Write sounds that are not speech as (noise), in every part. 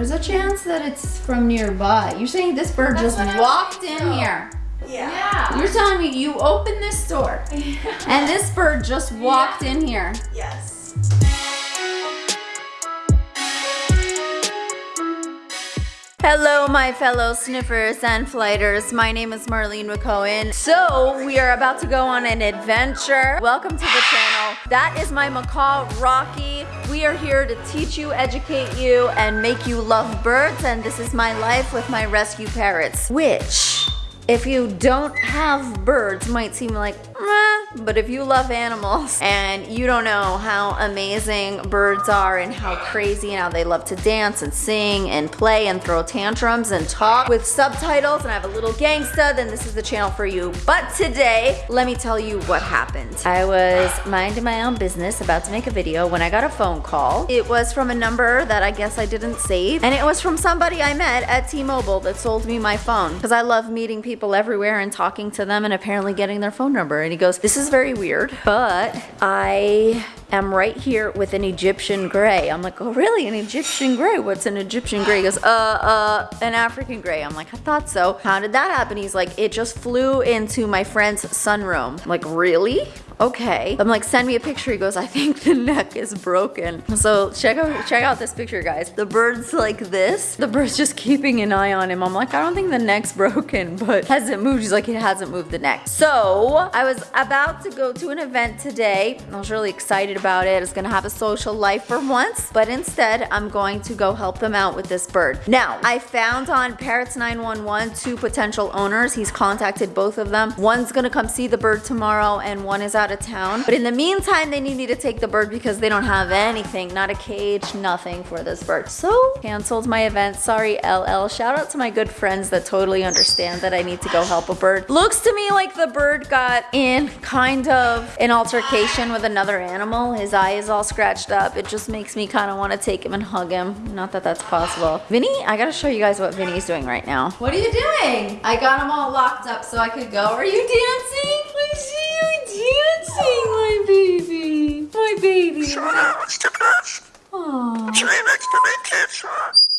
there's a chance that it's from nearby. You're saying this bird That's just walked in so. here. Yeah. Yeah. You're telling me you opened this door (laughs) and this bird just walked in here. Yes. Hello, my fellow sniffers and flighters. My name is Marlene McCohen. So, we are about to go on an adventure. Welcome to the channel. That is my macaw, Rocky. We are here to teach you, educate you, and make you love birds. And this is my life with my rescue parrots, which, if you don't have birds, might seem like, meh. But if you love animals (laughs) and you don't know how amazing birds are and how crazy and how they love to dance and sing and play and throw tantrums and talk with subtitles and I have a little gangsta, then this is the channel for you. But today, let me tell you what happened. I was minding my own business about to make a video when I got a phone call. It was from a number that I guess I didn't save and it was from somebody I met at T-Mobile that sold me my phone because I love meeting people everywhere and talking to them and apparently getting their phone number. And he goes, this is very weird, but I am right here with an Egyptian gray. I'm like, oh really, an Egyptian gray? What's an Egyptian gray? He goes, uh, uh, an African gray. I'm like, I thought so. How did that happen? He's like, it just flew into my friend's sunroom. I'm like, really? okay. I'm like, send me a picture. He goes, I think the neck is broken. So check out check out this picture, guys. The bird's like this. The bird's just keeping an eye on him. I'm like, I don't think the neck's broken, but hasn't moved. He's like, it hasn't moved the neck. So I was about to go to an event today. I was really excited about it. I was gonna have a social life for once, but instead I'm going to go help them out with this bird. Now, I found on Parrots 911 two potential owners. He's contacted both of them. One's gonna come see the bird tomorrow and one is out of town. But in the meantime, they need me to take the bird because they don't have anything, not a cage, nothing for this bird. So canceled my event. Sorry, LL. Shout out to my good friends that totally understand that I need to go help a bird. Looks to me like the bird got in kind of an altercation with another animal. His eye is all scratched up. It just makes me kind of want to take him and hug him. Not that that's possible. Vinny, I gotta show you guys what Vinny's doing right now. What are you doing? I got him all locked up so I could go. Are you dancing? I see you dancing, my baby. My baby. Aww.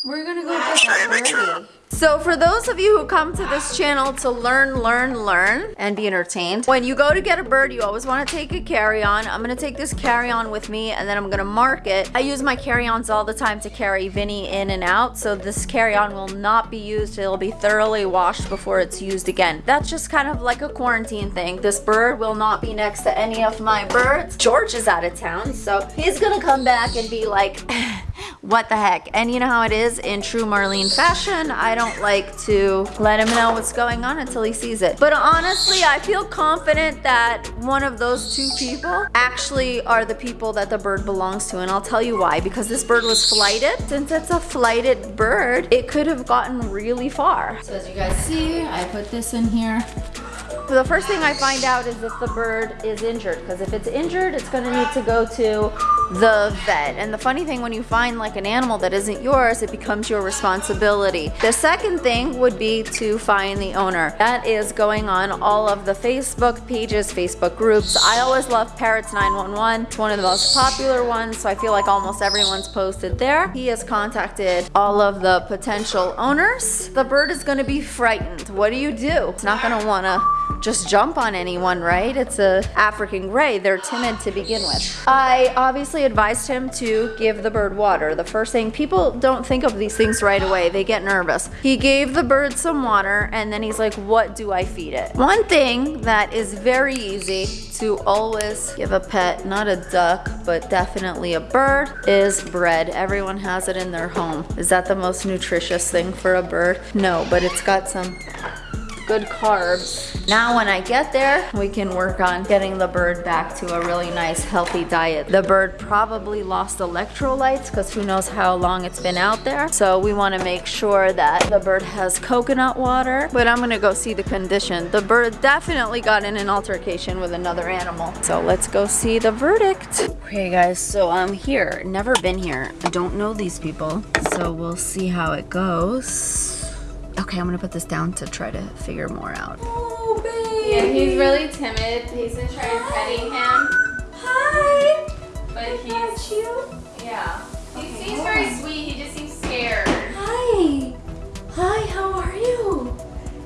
We're gonna go get that birdie. So for those of you who come to this channel to learn, learn, learn, and be entertained, when you go to get a bird, you always want to take a carry-on. I'm to take this carry-on with me, and then I'm to mark it. I use my carry-ons all the time to carry Vinny in and out, so this carry-on will not be used. It'll be thoroughly washed before it's used again. That's just kind of like a quarantine thing. This bird will not be next to any of my birds. George is out of town, so he's to come back and be like... (laughs) what the heck? And you know how it is in true Marlene fashion? I don't like to let him know what's going on until he sees it. But honestly I feel confident that one of those two people actually are the people that the bird belongs to and I'll tell you why. Because this bird was flighted. Since it's a flighted bird it could have gotten really far. So as you guys see I put this in here the first thing I find out is if the bird is injured because if it's injured it's going to need to go to the vet. And the funny thing when you find like an animal that isn't yours it becomes your responsibility. The second thing would be to find the owner. That is going on all of the Facebook pages Facebook groups. I always love Parrots 911 it's one of the most popular ones so I feel like almost everyone's posted there. He has contacted all of the potential owners. The bird is going to be frightened. What do you do? It's not want to just jump on anyone, right? It's a African gray. They're timid to begin with. I obviously advised him to give the bird water. The first thing, people don't think of these things right away. They get nervous. He gave the bird some water and then he's like, what do I feed it? One thing that is very easy to always give a pet, not a duck, but definitely a bird, is bread. Everyone has it in their home. Is that the most nutritious thing for a bird? No, but it's got some good carbs. Now when I get there, we can work on getting the bird back to a really nice healthy diet. The bird probably lost electrolytes because who knows how long it's been out there. So we want to make sure that the bird has coconut water. But I'm going to go see the condition. The bird definitely got in an altercation with another animal. So let's go see the verdict. Okay guys, so I'm here. Never been here. I don't know these people. So we'll see how it goes. Okay, I'm gonna put this down to try to figure more out. Oh, babe. Yeah, he's really timid. He's been trying petting him. Hi. But I he's you. Yeah. He okay. seems very sweet. He just seems scared. Hi. Hi. How are you?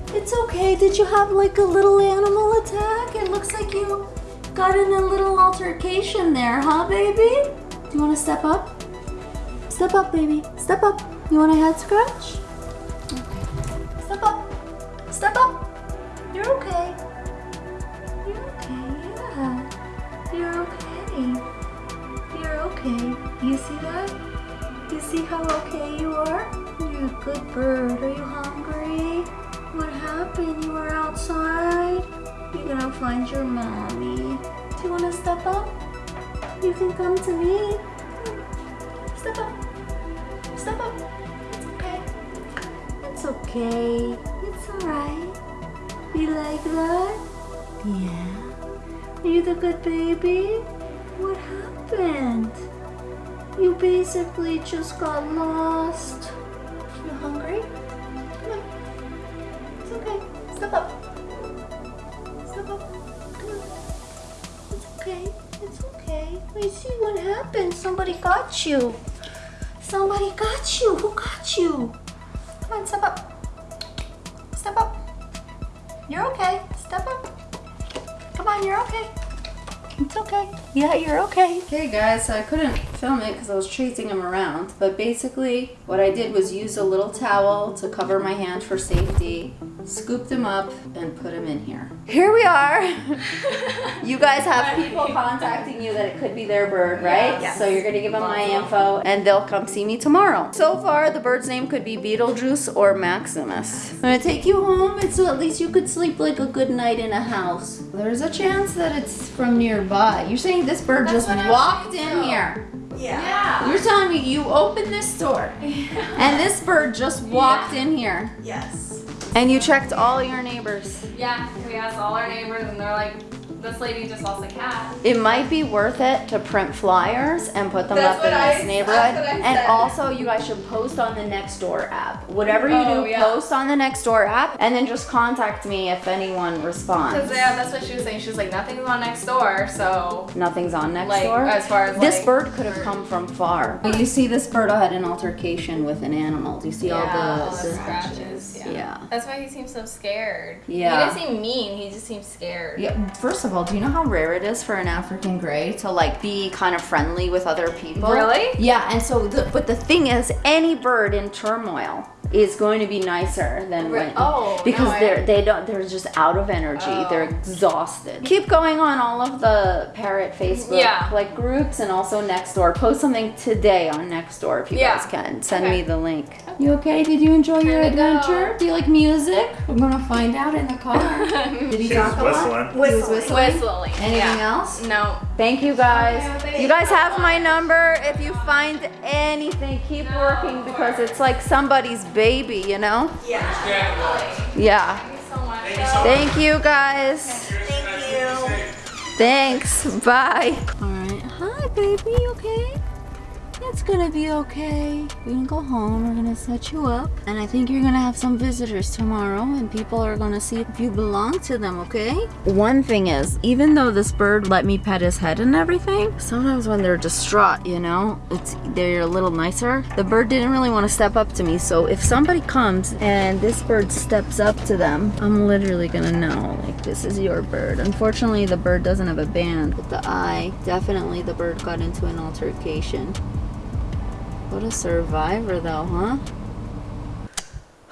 It's okay. Did you have like a little animal attack? It looks like you got in a little altercation there, huh, baby? Do you want to step up? Step up, baby. Step up. You want a head scratch? Step up. You're okay. You're okay. Yeah. You're okay. You're okay. You see that? You see how okay you are? You're a good bird. Are you hungry? What happened? You were outside? You're gonna find your mommy. Do you wanna step up? You can come to me. Step up. Okay. It's alright. You like that? Yeah. Are you the good baby? What happened? You basically just got lost. You hungry? Come on. It's okay. Step up. Step up. Come on. It's okay. It's okay. Wait, see what happened. Somebody got you. Somebody got you. Who got you? Come on, step up. You're okay. Step up. Come on, you're okay. It's okay. Yeah, you're okay. Okay guys, so I couldn't film it because I was chasing him around, but basically what I did was use a little towel to cover my hand for safety, scooped him up, and put him in here. Here we are. (laughs) you guys have people contacting you that it could be their bird, right? Yes. So you're gonna give them my info and they'll come see me tomorrow. So far, the bird's name could be Beetlejuice or Maximus. I'm gonna take you home and so at least you could sleep like a good night in a house. There's a chance that it's from nearby. You're saying this bird That's just walked in so. here. Yeah. You're telling me you opened this door and this bird just walked in here Yes. and you checked all your neighbors. Yeah, we asked all our neighbors and they're like, this lady just lost a cat. It might be worth it to print flyers and put them That's up in what I- this neighborhood. that's what I and said. also, you guys should post on the Nextdoor app. Whatever you Oh, do, yeah. post on the Nextdoor app, and then just contact me if anyone responds. Because yeah, that's what she was saying. She was like, nothing's on next door, so Nothing's on like Nextdoor. as far as this like, bird could have come from far. You see, this bird had an altercation with an animal. Do you see yeah, all all the, the the- scratches. Yeah. Yeah. That's why he seems so scared. Yeah. He doesn't seem mean. He just seems scared. Yeah, first of all, do you know how rare it is for an African gray to like be kind of friendly with other people? Really? Yeah, and so the, but the thing is any bird in turmoil is going to be nicer than Re- when oh, because no, they're they don't they're just out of energy. Oh. They're exhausted. Keep going on all of the parrot Facebook Yeah. like groups and also Nextdoor. Post something today on Nextdoor if you Yeah. guys can. Send Okay. me the link. You okay? Did you enjoy your Here we go. adventure? Do you like music? I'm gonna find out in the car. (laughs) Did he talk a lot? whistling. Was Whistling. Whistling. Anything yeah. else? No. Thank you guys. You guys have my number. If you find anything, keep working because it's like somebody's baby, you know? Yeah. Yeah. Thank you so much. Thank you guys. Thank you. Thanks. Bye. All right. Hi, baby. Okay? It's gonna be okay. We're gonna go home. We're gonna set you up. And I think you're gonna have some visitors tomorrow, and people are gonna see if you belong to them, okay? One thing is, even though this bird let me pet his head and everything, sometimes when they're distraught, you know, it's they're a little nicer. The bird didn't really want to step up to me, so if somebody comes and this bird steps up to them, I'm literally gonna know, like, this is your bird. Unfortunately, the bird doesn't have a band, but the eye, definitely the bird got into an altercation. What a survivor, though, huh?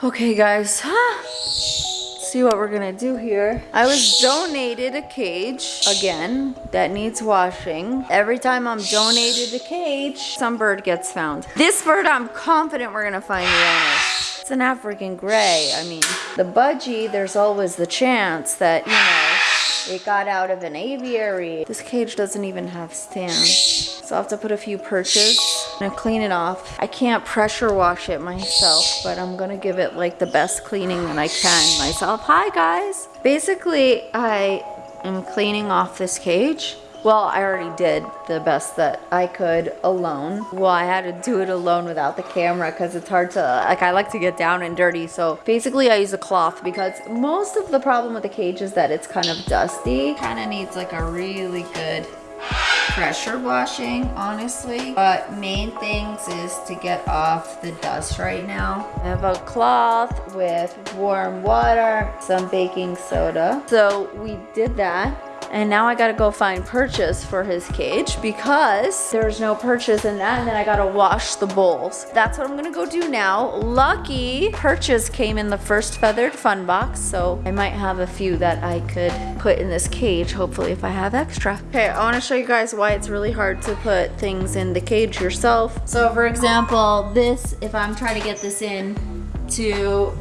Okay, guys. huh? See what we're gonna do here. I was donated a cage again that needs washing. Every time I'm donated a cage, some bird gets found. This bird, I'm confident we're gonna find the owner. It's an African gray. I mean, the budgie, there's always the chance that, you know, it got out of an aviary. This cage doesn't even have stands. So I'll have to put a few perches. I'm clean it off. I can't pressure wash it myself, but I'm gonna give it like the best cleaning that I can myself. Hi guys! Basically, I am cleaning off this cage. Well, I already did the best that I could alone. Well, I had to do it alone without the camera because it's hard to, like, I like to get down and dirty. So basically, I use a cloth because most of the problem with the cage is that it's kind of dusty. Kind of needs like a really good pressure washing, honestly. But main things is to get off the dust right now. I have a cloth with warm water, some baking soda. So we did that. And now I gotta go find perches for his cage because there's no perches in that. And then I gotta wash the bowls. That's what I'm gonna go do now. Lucky perches came in the first feathered fun box. So I might have a few that I could put in this cage, hopefully if I have extra. Okay, I wanna show you guys why it's really hard to put things in the cage yourself. So for example, this, if I'm trying to get this in to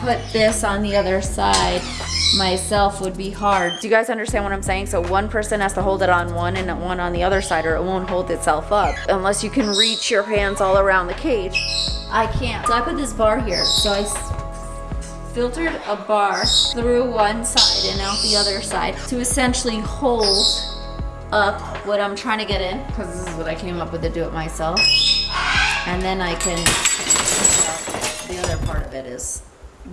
put this on the other side myself would be hard. Do you guys understand what I'm saying? So one person has to hold it on one and one on the other side or it won't hold itself up unless you can reach your hands all around the cage. I can't. So I put this bar here. So I filtered a bar through one side and out the other side to essentially hold up what I'm trying to get in because this is what I came up with to do it myself. And then I can, the other part of it is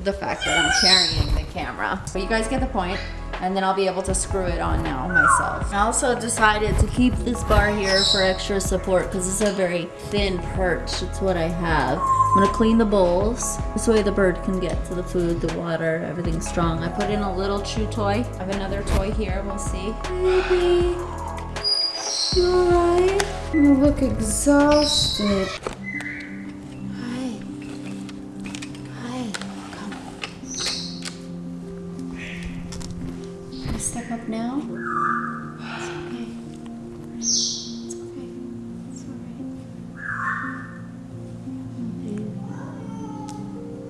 the fact that I'm carrying the camera. But you guys get the point, and then I'll be able to screw it on now myself. I also decided to keep this bar here for extra support because it's a very thin perch. It's what I have. I'm gonna clean the bowls. This way the bird can get to the food, the water, everything's strong. I put in a little chew toy. I have another toy here, we'll see. Baby, you alright? You look exhausted.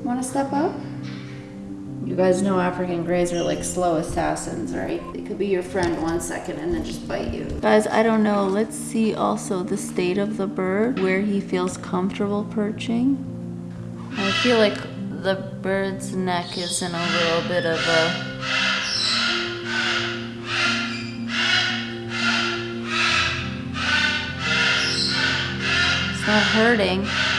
Want to step up? You guys know African Greys are like slow assassins, right? They could be your friend one second and then just bite you. Guys, I don't know. Let's see also the state of the bird, where he feels comfortable perching. I feel like the bird's neck is in a little bit of a It's not hurting.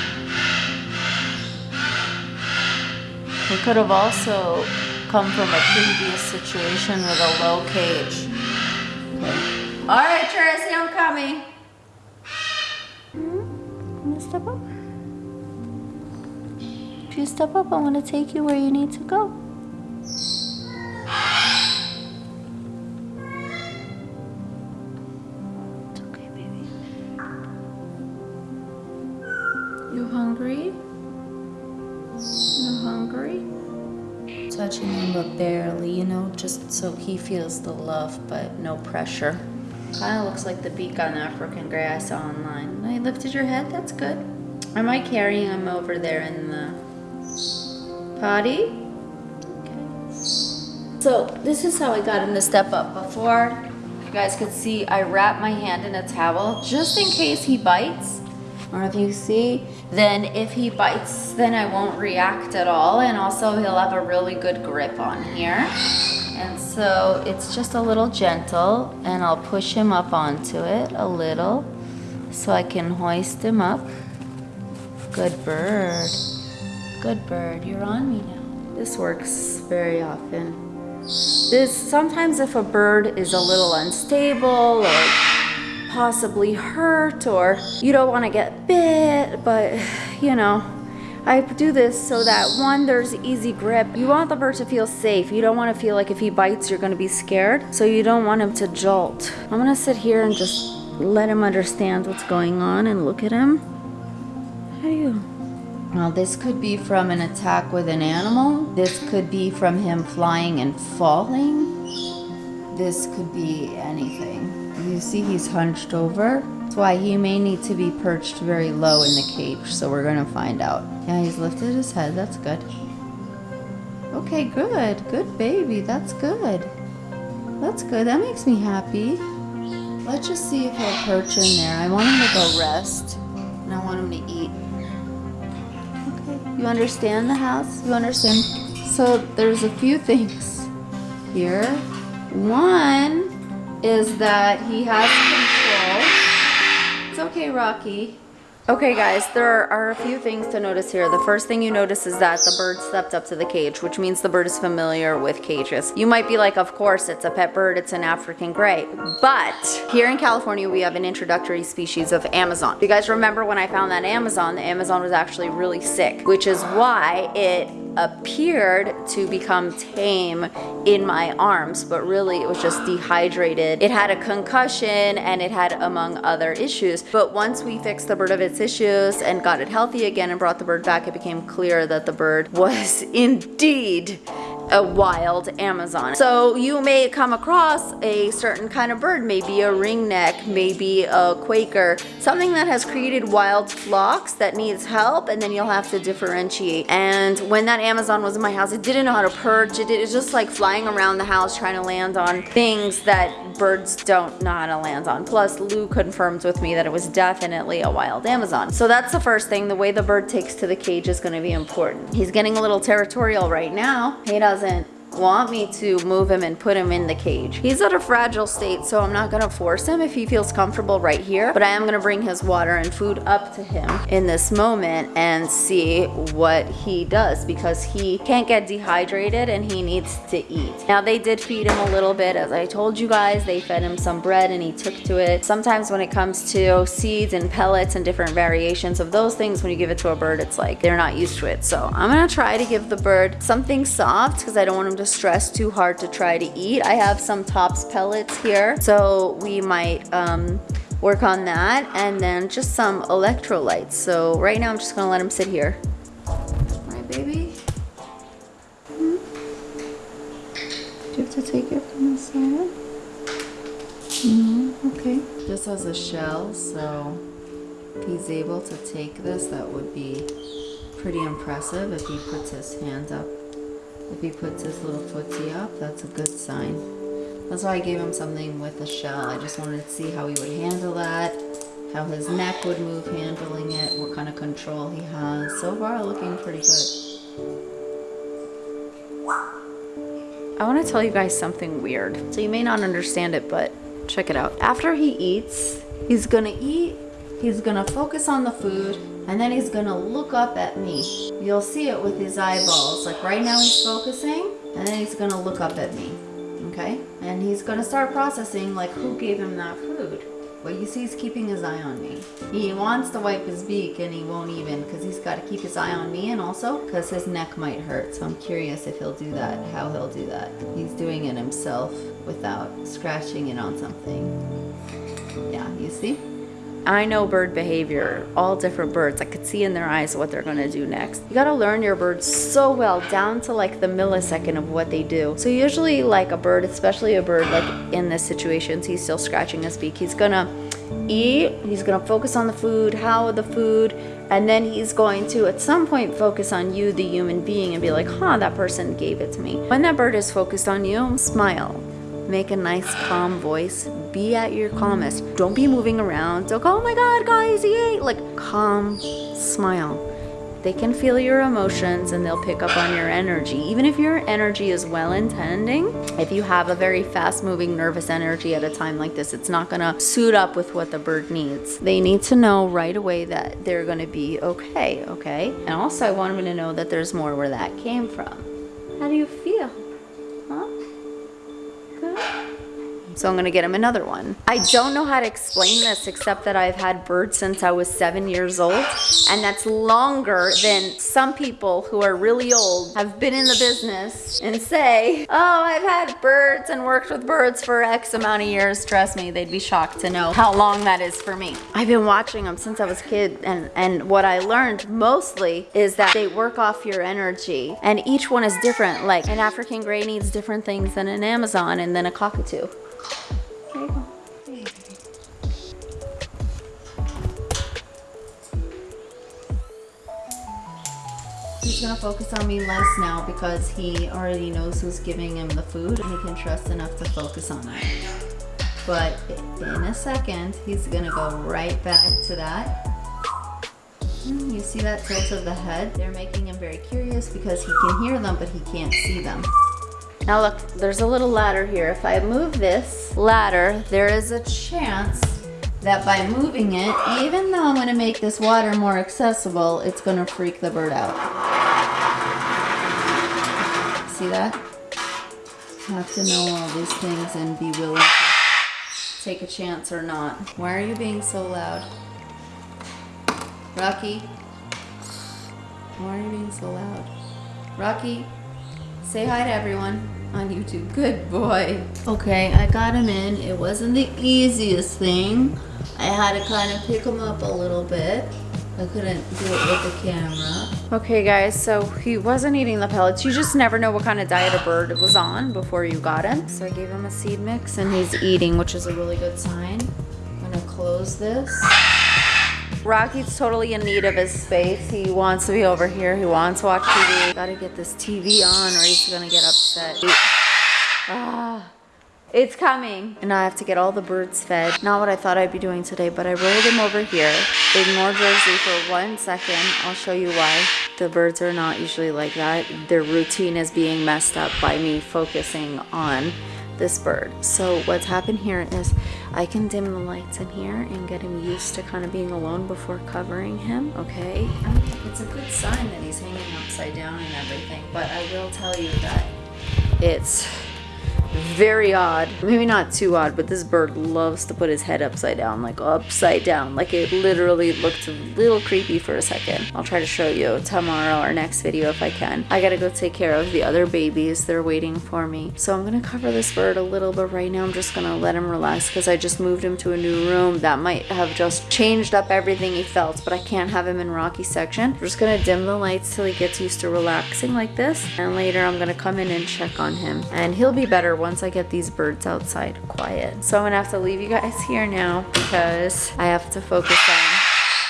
It could have also come from a previous situation with a low cage. Okay. All right, Tracy, I'm coming. Hmm? Wanna step up? If you step up, I want to take you where you need to go. He feels the love, but no pressure. Kind of looks like the beak on African saw online. I lifted your head, that's good. Am I carrying him over there in the potty? Okay. So this is how I got him to step up. Before, you guys could see, I wrap my hand in a towel just in case he bites. Or if you see, then if he bites, then I won't react at all. And also he'll have a really good grip on here. So it's just a little gentle and I'll push him up onto it a little so I can hoist him up. Good bird. Good bird. You're on me now. This works very often. This sometimes if a bird is a little unstable or possibly hurt or you don't want to get bit, but you know, I do this so that one, there's easy grip. You want the bird to feel safe. You don't want to feel like if he bites, you're going to be scared. So you don't want him to jolt. I'm going to sit here and just let him understand what's going on and look at him. How do you? Now, this could be from an attack with an animal. This could be from him flying and falling. This could be anything. You see he's hunched over. Why he may need to be perched very low in the cage. So we're gonna find out. Yeah, he's lifted his head. That's good. Okay, good. Good baby. That's good. That's good. That makes me happy. Let's just see if he'll perch in there. I want him to go rest. And I want him to eat. Okay. You understand the house? You understand? So there's a few things here. One is that he has. It's okay, Rocky. Okay guys, there are a few things to notice here. The first thing you notice is that the bird stepped up to the cage, which means the bird is familiar with cages. You might be like, of course, it's a pet bird, it's an African gray. But here in California, we have an introductory species of Amazon. You guys remember when I found that Amazon, the Amazon was actually really sick, which is why it appeared to become tame in my arms, but really it was just dehydrated. It had a concussion and it had among other issues. But once we fixed the bird of its issues and got it healthy again and brought the bird back, it became clear that the bird (laughs) was indeed a wild Amazon. So you may come across a certain kind of bird, maybe a ringneck, maybe a Quaker, something that has created wild flocks that needs help and then you'll have to differentiate. And when that Amazon was in my house, it didn't know how to perch. It, was just like flying around the house trying to land on things that birds don't know how to land on. Plus Lou confirms with me that it was definitely a wild Amazon. So that's the first thing. The way the bird takes to the cage is gonna be important. He's getting a little territorial right now. He does doesn't want me to move him and put him in the cage. He's at a fragile state, so I'm not gonna force him if he feels comfortable right here, but I am gonna bring his water and food up to him in this moment and see what he does because he can't get dehydrated and he needs to eat. Now they did feed him a little bit. As I told you guys, they fed him some bread and he took to it. Sometimes when it comes to seeds and pellets and different variations of those things, when you give it to a bird, it's like they're not used to it. So I'm gonna try to give the bird something soft because I don't want him to stress too hard to try to eat. I have some Tops pellets here, so we might um, work on that. And then just some electrolytes. So right now I'm just gonna let him sit here. My baby. Hmm? Do you have to take it from the side? No, okay. This has a shell, so if he's able to take this, that would be pretty impressive if he puts his hand up if he puts his little footsie up, that's a good sign. That's why I gave him something with a shell. I just wanted to see how he would handle that, how his neck would move handling it, what kind of control he has. So far, looking pretty good. I want to tell you guys something weird. So you may not understand it, but check it out. After he eats, he's gonna eat, he's gonna focus on the food, and then he's gonna look up at me. You'll see it with his eyeballs. Like right now he's focusing and then he's gonna look up at me. Okay? And he's gonna start processing like who gave him that food. But you see he's keeping his eye on me. He wants to wipe his beak and he won't even because he's got to keep his eye on me and also because his neck might hurt. So I'm curious if he'll do that, how he'll do that. He's doing it himself without scratching it on something. Yeah, you see? I know bird behavior, all different birds. I could see in their eyes what they're gonna do next. You gotta learn your birds so well, down to like the millisecond of what they do. So usually like a bird, especially a bird like in this situation, he's still scratching his beak. He's gonna eat, he's gonna focus on the food, how the food, and then he's going to at some point focus on you, the human being, and be like, huh, that person gave it to me. When that bird is focused on you, smile make a nice calm voice. Be at your calmest. Don't be moving around. Don't go oh my god guys he ate like calm smile. They can feel your emotions and they'll pick up on your energy. Even if your energy is well intending if you have a very fast moving nervous energy at a time like this it's not gonna suit up with what the bird needs. They need to know right away that they're gonna be okay okay? And also i want them to know that there's more where that came from. How do you feel So I'm gonna get him another one. I don't know how to explain this except that I've had birds since I was seven years old. And that's longer than some people who are really old have been in the business and say, oh, I've had birds and worked with birds for X amount of years. Trust me, they'd be shocked to know how long that is for me. I've been watching them since I was a kid and, and what I learned mostly is that they work off your energy and each one is different. Like an African gray needs different things than an Amazon and then a cockatoo. He's gonna focus on me less now because he already knows who's giving him the food and he can trust enough to focus on that. But in a second, he's gonna go right back to that. Hmm, you see that tilt of the head? They're making him very curious because he can hear them, but he can't see them. Now look, there's a little ladder here. If I move this ladder, there is a chance that by moving it, even though I'm gonna make this water more accessible, it's gonna freak the bird out. See that? Have to know all these things and be willing to take a chance or not. Why are you being so loud? Rocky? Why are you being so loud? Rocky, say hi to everyone on YouTube. Good boy. Okay, I got him in. It wasn't the easiest thing. I had to kind of pick him up a little bit. I couldn't do it with the camera. Okay guys, so he wasn't eating the pellets. You just never know what kind of diet a bird was on before you got him. So I gave him a seed mix and he's eating, which is a really good sign. I'm gonna close this. Rocky's totally in need of his space. He wants to be over here. He wants to watch TV. Gotta get this TV on or he's gonna get upset. Ah. It's coming. And I have to get all the birds fed. Not what I thought I'd be doing today, but I rolled them over here. Ignore Jersey for one second. I'll show you why. The birds are not usually like that. Their routine is being messed up by me focusing on this bird. So what's happened here is I can dim the lights in here and get him used to kind of being alone before covering him, okay? It's a good sign that he's hanging upside down and everything, but I will tell you that it's very odd. Maybe not too odd, but this bird loves to put his head upside down, like upside down. Like it literally looked a little creepy for a second. I'll try to show you tomorrow or next video if I can. I gotta go take care of the other babies. They're waiting for me. So I'm gonna cover this bird a little, but right now I'm just gonna let him relax because I just moved him to a new room that might have just changed up everything he felt, but I can't have him in Rocky section. I'm just gonna dim the lights till he gets used to relaxing like this. And later I'm gonna come in and check on him. And he'll be better once I get these birds outside quiet. So I'm gonna have to leave you guys here now because I have to focus on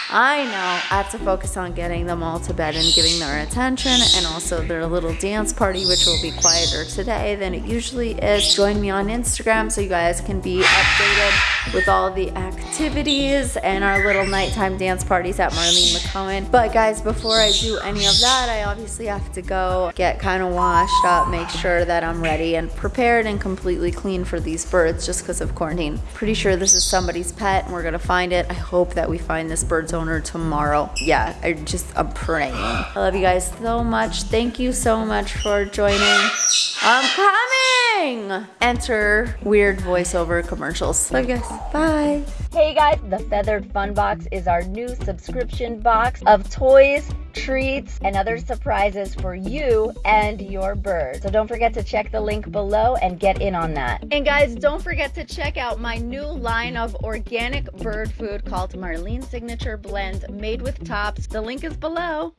I know I have to focus on getting them all to bed and giving their attention and also their little dance party, which will be quieter today than it usually is. Join me on Instagram so you guys can be updated with all the activities and our little nighttime dance parties at Marlene McCohen. But guys, before I do any of that, I obviously have to go get kind of washed up, make sure that I'm ready and prepared and completely clean for these birds just because of quarantine. Pretty sure this is somebody's pet and we're gonna find it. I hope that we find this bird's owner tomorrow. Yeah, I just, I'm praying. I love you guys so much. Thank you so much for joining. I'm coming! Enter weird voiceover commercials. Love you guys. Bye. Hey guys, the Feathered Fun Box is our new subscription box of toys, treats, and other surprises for you and your bird. So don't forget to check the link below and get in on that. And guys, don't forget to check out my new line of organic bird food called Marlene Signature Blend made with tops. The link is below.